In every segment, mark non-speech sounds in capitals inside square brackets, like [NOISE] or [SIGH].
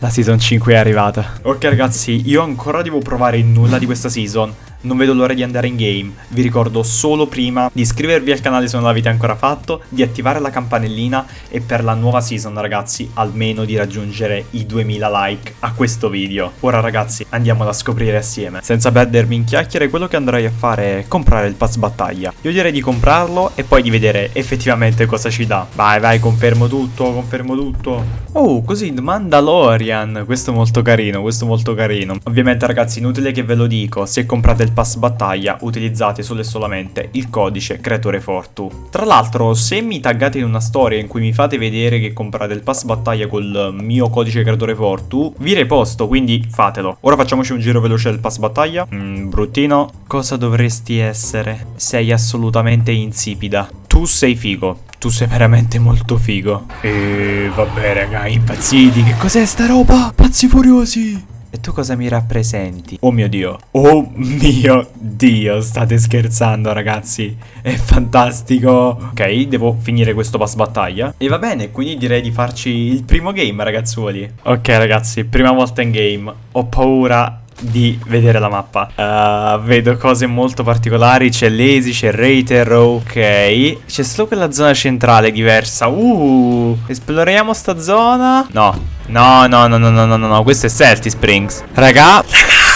La season 5 è arrivata. Ok ragazzi, io ancora devo provare nulla di questa season. Non vedo l'ora di andare in game. Vi ricordo solo prima di iscrivervi al canale se non l'avete ancora fatto, di attivare la campanellina e per la nuova season ragazzi almeno di raggiungere i 2000 like a questo video. Ora ragazzi andiamo a scoprire assieme. Senza perdermi in chiacchiere quello che andrei a fare è comprare il pass battaglia. Io direi di comprarlo e poi di vedere effettivamente cosa ci dà. Vai vai confermo tutto, confermo tutto. Oh così Mandalorian. Questo è molto carino, questo è molto carino. Ovviamente ragazzi inutile che ve lo dico, se comprate il del pass battaglia utilizzate solo e solamente il codice creatore Fortu. Tra l'altro se mi taggate in una storia in cui mi fate vedere che comprate il pass battaglia col mio codice creatore Fortu, vi reposto quindi fatelo. Ora facciamoci un giro veloce del pass battaglia. Mm, bruttino. Cosa dovresti essere? Sei assolutamente insipida. Tu sei figo. Tu sei veramente molto figo. E vabbè raga, impazziti. Che cos'è sta roba? Pazzi furiosi. E tu cosa mi rappresenti? Oh mio Dio. Oh mio Dio, state scherzando ragazzi. È fantastico. Ok, devo finire questo pass battaglia. E va bene, quindi direi di farci il primo game ragazzuoli. Ok ragazzi, prima volta in game. Ho paura di vedere la mappa uh, Vedo cose molto particolari C'è Lazy, c'è Rater, ok C'è solo quella zona centrale diversa Uh, esploriamo sta zona No, no, no, no, no, no, no, no Questo è Celtic Springs. Raga,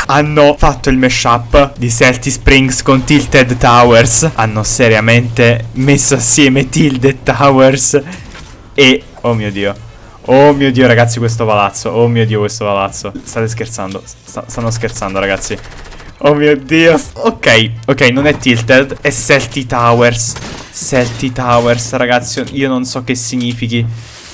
hanno fatto il mashup di Celtic Springs con Tilted Towers. Hanno seriamente messo assieme Tilted Towers E, oh mio dio Oh mio dio ragazzi questo palazzo Oh mio dio questo palazzo. State scherzando St Stanno scherzando ragazzi. Oh mio dio. Ok Ok non è Tilted È Celti Towers. Celti Towers ragazzi Io non so che significhi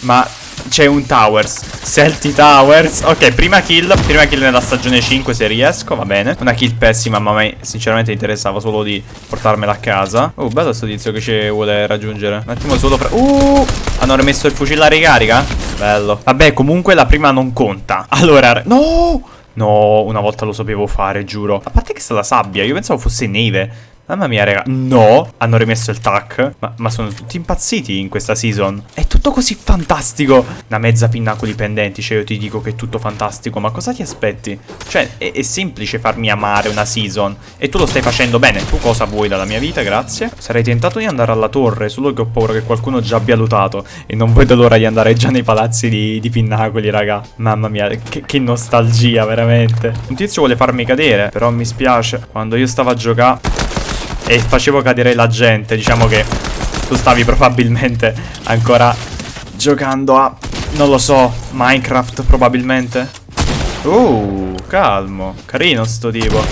Ma c'è un Towers. Celti Towers. Ok prima kill. Prima kill nella stagione 5 se riesco Va bene. Una kill pessima ma a me sinceramente interessava solo di portarmela a casa. Oh bello sto tizio che ci vuole raggiungere. Un attimo solo fra Uh! Hanno rimesso il fucile a ricarica? Bello. Vabbè comunque la prima non conta. Allora No! No, una volta lo sapevo fare, giuro. A parte che sta la sabbia, io pensavo fosse neve. Mamma mia, raga. No, hanno rimesso il tac. Ma, ma, sono tutti impazziti in questa season. È tutto così fantastico. Una mezza pinnacoli pendenti, cioè io ti dico che è tutto fantastico. Ma cosa ti aspetti? Cioè, è, è, semplice farmi amare una season. E tu lo stai facendo bene. Tu cosa vuoi dalla mia vita? Grazie. Sarei tentato di andare alla torre, solo che ho paura che qualcuno già abbia lutato. E non vedo l'ora di andare già nei palazzi di, di pinnacoli, raga. Mamma mia, che, che nostalgia, veramente. Un tizio vuole farmi cadere, però mi spiace. Quando io stavo a giocare e facevo cadere la gente. Diciamo che tu stavi probabilmente ancora giocando a, non lo so, Minecraft probabilmente. Uh, calmo. Carino sto tipo.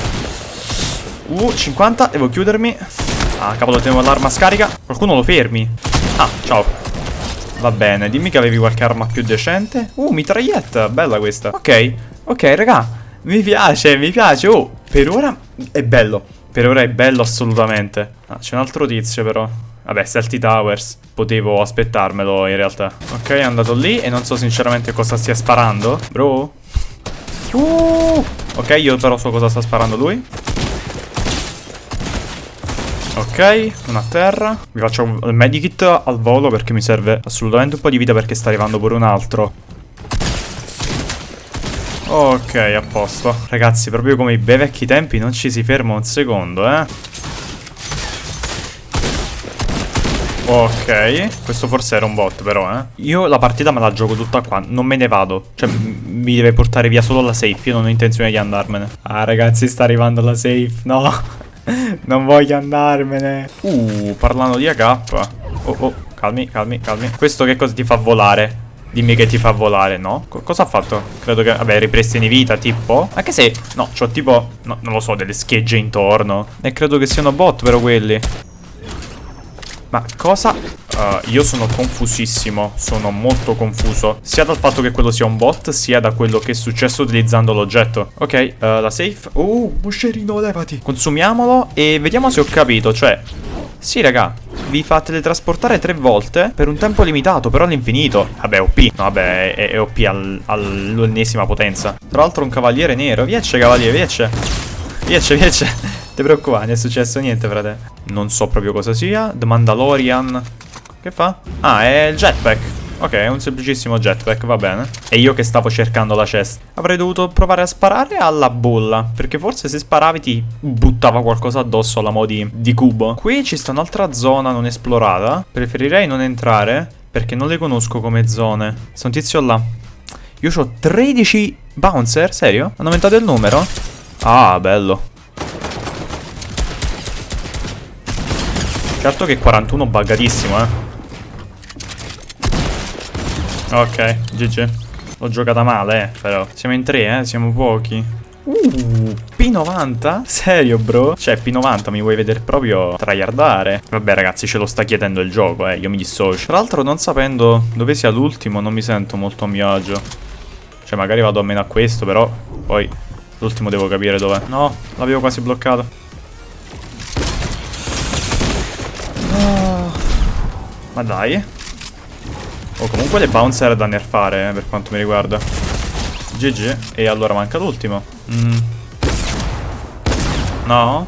Uh, 50, devo chiudermi. Ah, cavolo, tenevo l'arma scarica. Qualcuno lo fermi. Ah, ciao. Va bene, dimmi che avevi qualche arma più decente. Uh, mitraglietta, bella questa. Ok, ok, raga. Mi piace, mi piace. Oh, per ora è bello. Per ora è bello assolutamente. Ah, c'è un altro tizio però. Vabbè, Celti Towers. Potevo aspettarmelo in realtà. Ok, è andato lì e non so sinceramente cosa stia sparando. Bro? Uh! Ok, io però so cosa sta sparando lui. Ok, una a terra. Vi faccio il medikit al volo perché mi serve assolutamente un po' di vita perché sta arrivando pure un altro. Ok, a posto. Ragazzi, proprio come i bei vecchi tempi non ci si ferma un secondo, eh. Ok, questo forse era un bot però, eh. Io la partita me la gioco tutta qua, non me ne vado. Cioè, mi deve portare via solo la safe, io non ho intenzione di andarmene. Ah, ragazzi, sta arrivando la safe, no. [LAUGHS] non voglio andarmene. Uh, parlando di AK. Oh, oh, calmi, calmi, calmi. Questo che cosa ti fa volare? Dimmi che ti fa volare, no? Co cosa ha fatto? Credo che, vabbè, ripristini vita, tipo Anche se, no, c'ho tipo, no, non lo so, delle schegge intorno E credo che siano bot, però quelli Ma cosa? Uh, io sono confusissimo, sono molto confuso Sia dal fatto che quello sia un bot, sia da quello che è successo utilizzando l'oggetto Ok, uh, la safe Uh, moscerino, levati Consumiamolo e vediamo se ho capito, cioè Sì, raga, vi fa teletrasportare tre volte per un tempo limitato, però all'infinito. Vabbè, OP. No, vabbè, è, è OP al, all'ennesima potenza. Tra l'altro un cavaliere nero. Viece, cavaliere, viece. Viece, viece. [LAUGHS] Ti preoccupare, non è successo niente, frate. Non so proprio cosa sia. The Mandalorian. Che fa? Ah, è il jetpack. Ok, è un semplicissimo jetpack, va bene. E io che stavo cercando la chest. Avrei dovuto provare a sparare alla bolla. Perché forse se sparavi ti buttava qualcosa addosso alla modi di cubo. Qui ci sta un'altra zona non esplorata. Preferirei non entrare. Perché non le conosco come zone. C'è un tizio là. Io ho 13 bouncer, serio? Hanno aumentato il numero? Ah, bello. Certo che 41 buggatissimo, eh. Ok, GG. L'ho giocata male, eh, però. Siamo in tre, eh, siamo pochi. Uh, P90? Serio, bro? Cioè, P90 mi vuoi vedere proprio tryhardare? Vabbè, ragazzi, ce lo sta chiedendo il gioco, eh. Io mi dissocio. Tra l'altro, non sapendo dove sia l'ultimo, non mi sento molto a mio agio. Cioè, magari vado almeno a questo, però poi l'ultimo devo capire dov'è. No, l'avevo quasi bloccato. Ma dai. Oh, comunque le bouncer da nerfare, eh, per quanto mi riguarda. GG. E allora manca l'ultimo. Mm. No?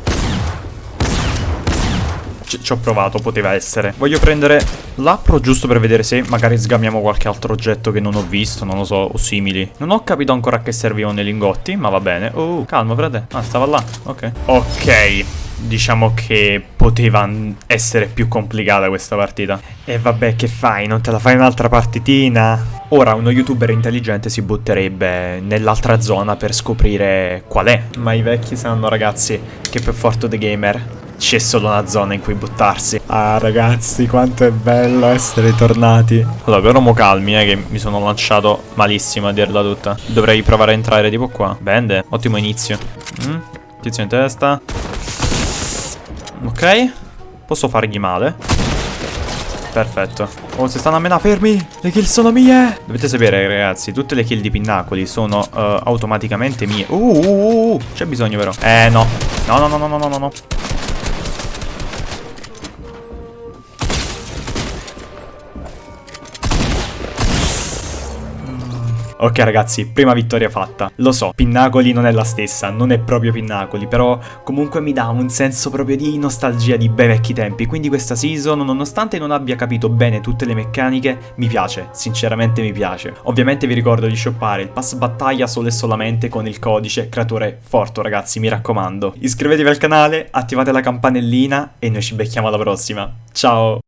Ci ho provato, poteva essere. Voglio prendere l'appro giusto per vedere se magari sgamiamo qualche altro oggetto che non ho visto, non lo so, o simili. Non ho capito ancora a che servivano i lingotti, ma va bene. Oh, calmo, frate. Ah, stava là. Ok. Ok diciamo che poteva essere più complicata questa partita. E vabbè, che fai? Non te la fai un'altra partitina? Ora uno youtuber intelligente si butterebbe nell'altra zona per scoprire qual è. Ma i vecchi sanno, ragazzi, che per Forto The Gamer c'è solo una zona in cui buttarsi. Ah, ragazzi, quanto è bello essere tornati. Allora, però mo calmi, eh, che mi sono lanciato malissimo a dirla tutta. Dovrei provare a entrare tipo qua. Bende, ottimo inizio. Mm? Tizio in testa. Ok. Posso fargli male. Perfetto. Oh, si stanno a mena fermi. Le kill sono mie. Dovete sapere, ragazzi, tutte le kill di Pinnacoli sono uh, automaticamente mie. Uh, uh, uh, uh. C'è bisogno, vero? Eh, no. No, no, no, no, no, no, no. Ok ragazzi, prima vittoria fatta. Lo so, Pinnacoli non è la stessa, non è proprio Pinnacoli, però comunque mi dà un senso proprio di nostalgia di bei vecchi tempi. Quindi questa season, nonostante non abbia capito bene tutte le meccaniche, mi piace, sinceramente mi piace. Ovviamente vi ricordo di shoppare il pass battaglia solo e solamente con il codice creatore Forto ragazzi, mi raccomando. Iscrivetevi al canale, attivate la campanellina e noi ci becchiamo alla prossima. Ciao!